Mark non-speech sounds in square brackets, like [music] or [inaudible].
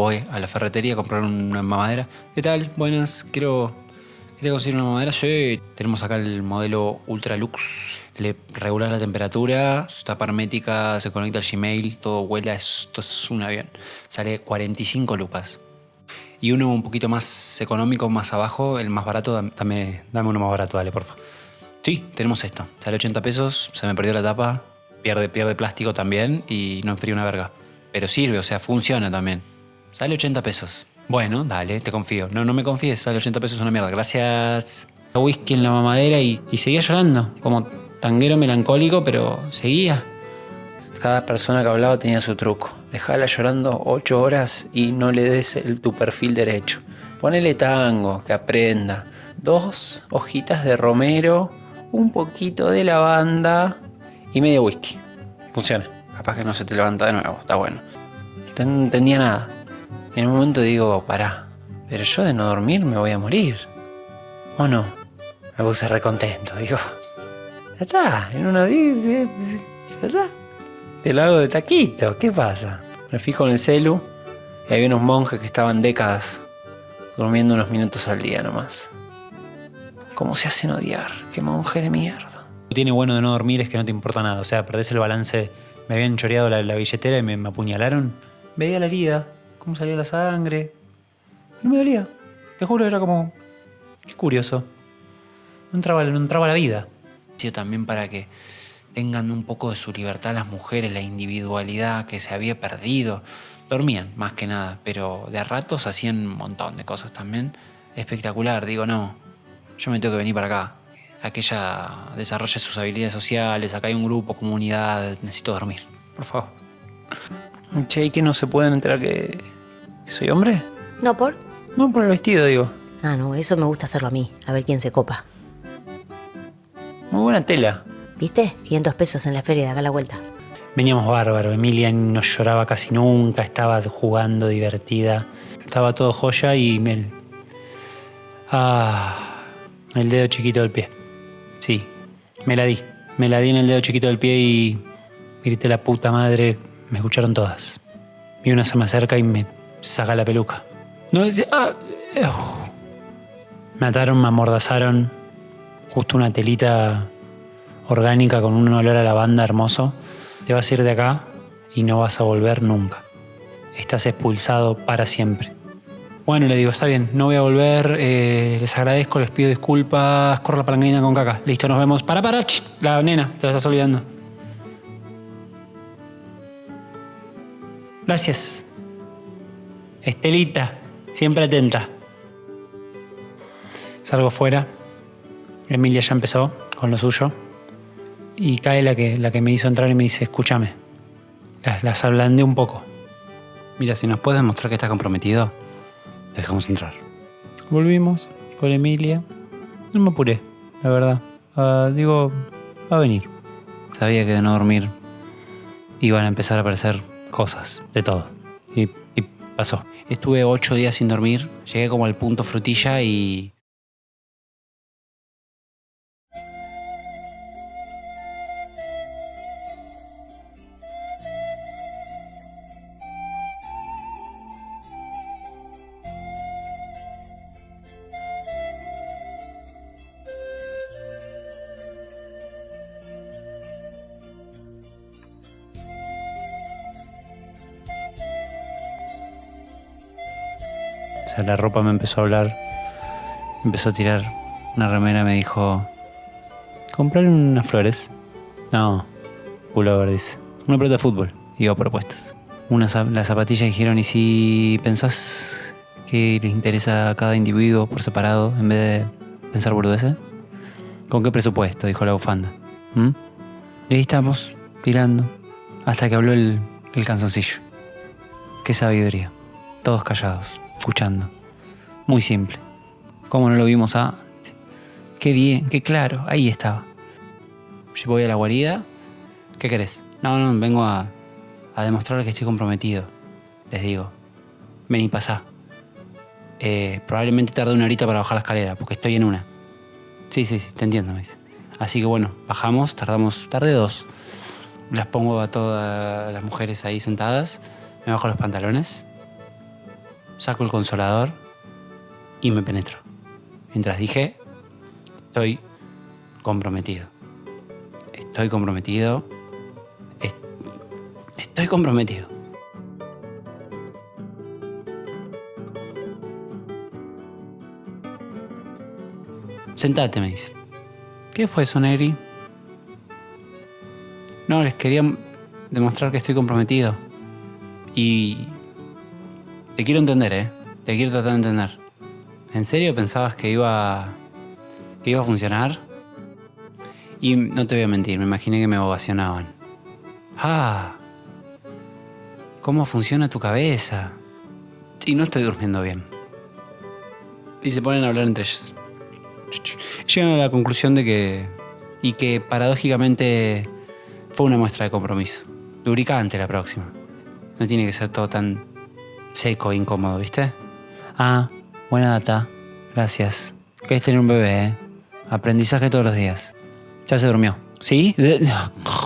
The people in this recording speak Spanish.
voy a la ferretería a comprar una mamadera. ¿Qué tal? Buenas, quiero, quiero conseguir una mamadera. Sí, tenemos acá el modelo Ultralux. Le regula la temperatura, tapa hermética, se conecta al Gmail, todo huela, esto es un avión. Sale 45 lucas. Y uno un poquito más económico, más abajo, el más barato, dame, dame uno más barato, dale, porfa. Sí, tenemos esto. Sale 80 pesos, se me perdió la tapa, pierde, pierde plástico también y no enfría una verga. Pero sirve, o sea, funciona también. Sale 80 pesos. Bueno, dale, te confío. No, no me confíes, sale 80 pesos una mierda. Gracias. Whisky en la mamadera y, seguía llorando, como tanguero melancólico, pero seguía. Cada persona que hablaba tenía su truco. Dejala llorando 8 horas y no le des tu perfil derecho. Ponele tango, que aprenda. Dos hojitas de romero, un poquito de lavanda y medio whisky. Funciona. Capaz que no se te levanta de nuevo, está bueno. No entendía nada. En un momento digo, pará, pero yo de no dormir me voy a morir. ¿O no? Me puse recontento, digo. Ya está, en unos días, ya está. Te lo hago de taquito, ¿qué pasa? Me fijo en el celu y había unos monjes que estaban décadas durmiendo unos minutos al día nomás. ¿Cómo se hacen odiar? ¡Qué monje de mierda! Lo que tiene bueno de no dormir es que no te importa nada. O sea, perdés el balance. Me habían choreado la, billetera y me, apuñalaron. Veía la herida, cómo salía la sangre. No me dolía. Te juro, era como... Qué curioso. No entraba, no entraba la vida. También para que tengan un poco de su libertad las mujeres, la individualidad que se había perdido. Dormían más que nada, pero de a ratos hacían un montón de cosas también. Espectacular, digo, no, yo me tengo que venir para acá. A que ella desarrolle sus habilidades sociales, acá hay un grupo, comunidad, necesito dormir, por favor. Che, ¿y que no se pueden enterar que soy hombre? ¿No por? No, por el vestido, digo. Ah, no, eso me gusta hacerlo a mí, a ver quién se copa. Muy buena tela. ¿Viste? 500 pesos en la feria de acá a la vuelta. Veníamos bárbaro, Emilia no lloraba casi nunca, estaba jugando divertida. Estaba todo joya y Mel. Ah, el dedo chiquito del pie. Sí, me la di. Me la di en el dedo chiquito del pie y grité la puta madre. Me escucharon todas. Y una se me acerca y me saca la peluca. No, dice, ah, me ataron, me amordazaron. Justo una telita orgánica con un olor a lavanda hermoso, te vas a ir de acá y no vas a volver nunca. Estás expulsado para siempre. Bueno, le digo, está bien, no voy a volver, eh, les agradezco, les pido disculpas, corro la palanquina con caca. Listo, nos vemos. Para, para, la nena, te la estás olvidando. Gracias. Estelita, siempre atenta. Salgo fuera. Emilia ya empezó con lo suyo y cae la que, la que me hizo entrar y me dice, escúchame, las, las ablandé un poco. Mira, si nos puedes mostrar que estás comprometido, te dejamos entrar. Volvimos con Emilia. No me apuré, la verdad. Ah, digo, va a venir. Sabía que de no dormir iban a empezar a aparecer cosas, de todo. Y, y pasó. Estuve ocho días sin dormir, llegué como al punto frutilla y O sea, la ropa me empezó a hablar, empezó a tirar una remera, me dijo, comprar unas flores. No, pullover, dice. Una pelota de fútbol. Iba propuestas. Unas, las zapatillas dijeron, ¿y si pensás que les interesa a cada individuo por separado en vez de pensar boludeces? ¿Con qué presupuesto? Dijo la bufanda. ¿Mm? Y ahí estamos, tirando, hasta que habló el, el canzoncillo. Qué sabiduría. Todos callados escuchando. Muy simple. ¿Cómo no lo vimos antes? Qué bien, qué claro, ahí estaba. Voy a la guarida. ¿Qué querés? No, no, vengo a, a que estoy comprometido. Les digo. Vení, pasá. Eh, probablemente tarde una horita para bajar la escalera, porque estoy en una. Sí, sí, sí, te entiendo, me dice. Así que bueno, bajamos, tardamos, tarde dos. Las pongo a todas las mujeres ahí sentadas, me bajo los pantalones saco el consolador y me penetro. Mientras dije, estoy comprometido. Estoy comprometido. Es- Estoy comprometido. Sentate, me dice. ¿Qué fue eso, Negri? No, les quería demostrar que estoy comprometido. Y te quiero entender, ¿eh? Te quiero tratar de entender. ¿En serio pensabas que iba, que iba a funcionar? Y no te voy a mentir, me imaginé que me ovacionaban. Ah, ¿cómo funciona tu cabeza? Sí, no estoy durmiendo bien. Y se ponen a hablar entre ellos. Llegan a la conclusión de que... Y que paradójicamente fue una muestra de compromiso. Lubricante la próxima. No tiene que ser todo tan seco incómodo, ¿viste? Ah, buena data. Gracias. ¿Querés tener un bebé, eh? Aprendizaje todos los días. Ya se durmió. ¿Sí? [laughs]